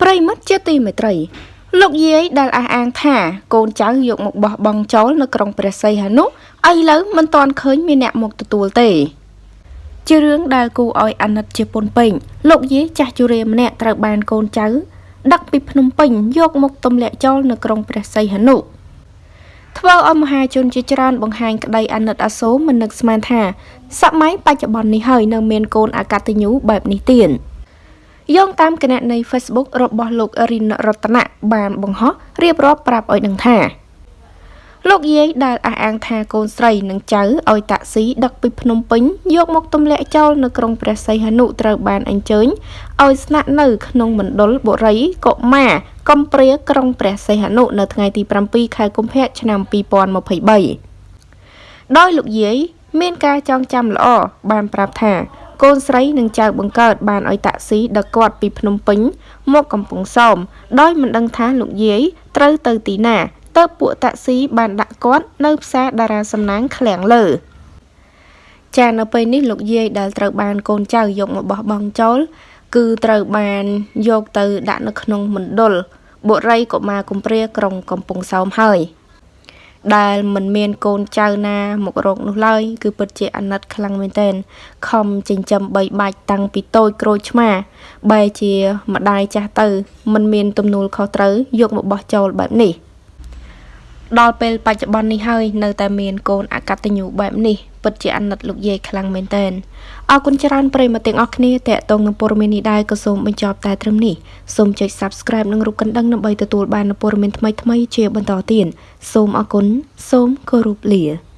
ប្រិមិត្តជាទីមេត្រីលោកយាយដែលអះអាងថាកូនចៅយកមកបោះបង់ចោលនៅក្រុងព្រះសីហនុឥឡូវមិនទាន់ឃើញមានអ្នកមកទទួលទេជារឿងដែលគូឲ្យអាណិតជាពុនពេញលោកយាយចាស់ជរាម្នាក់ត្រូវបានកូនចៅដឹកពីភ្នំពេញយកមកទម្លាក់ចោលនៅក្រុងព្រះសីហនុធ្វើឲ្យមហាជនជាច្រើនបង្ហាញក្តីអាណិតអាសូរមិននឹកស្មានថាសម័យបច្ចុប្បន្ននេះហើយនៅមានកូនអកតញ្ញូបែបនេះទៀត យោងតាមគណនី Facebook របស់លោករិនរតនៈបានបង្ហោះរៀបរាប់ប្រាប់ឲ្យដឹងថាលោកយាយដែលអះអាងថាកូនស្រីនិងចៅឲ្យតាក់ស៊ីដឹកពីភ្នំពេញយកមកទម្លាក់ចោលនៅក្រុងព្រះសីហនុត្រូវបានអញ្ជើញឲ្យស្នាក់នៅក្នុងមណ្ឌលបុរីកុមារកំព្រាក្រុងព្រះសីហនុនៅថ្ងៃទី7ខែកុម្ភៈឆ្នាំ2023ដោយលោកយាយមានការចងចាំល្អបានប្រាប់ថា កូនស្រីនិងចៅបង្កើតបានឲ្យតាក់ស៊ីដឹកគាត់ពីភ្នំពេញ មកកំពង់សោមដោយមិនដឹងថាលោកយាយត្រូវទៅទីណាទៅពួកតាក់ស៊ីបានដាក់គាត់នៅផ្សារតារាសំណាងឃ្លាំងលើចានៅពេលនេះលោកយាយដែលត្រូវបានកូនចៅយកមកបោះបង់ចោលគឺត្រូវបានយកទៅដាក់នៅក្នុងមណ្ឌលបុរីកុមារកំព្រាក្រុងកំពង់សោមហើយ ដែលមិនមានកូនចៅណាមករកនោះឡើយគឺពិតជាអាណិតខ្លាំងមែនទែនខំចិញ្ចឹមបីបាច់តាំងពីតូចក្រូចឆ្មា បែរជាម្ដាយចាស់ទៅ មិនមានទំនួលខុសត្រូវយកមកបោះចោលបែបនេះ។ដល់ពេលបច្ចុប្បន្ននេះហើយនៅតែមានកូនអកតញ្ញូបែបនេះ ពិតជាអាណិតលោកយាយខ្លាំងមែនតើអរគុណច្រើនប្រិយមិត្តទាំងអស់គ្នាតេតងនឹងព័ត៌មាននេះដែរក៏សូមបញ្ចប់តែត្រឹមនេះសូមចុច Subscribe និងរូបកណ្ដឹងដើម្បីទទួលបានព័ត៌មានថ្មីៗជាបន្តទៀតសូមអរគុណសូមគោរពលា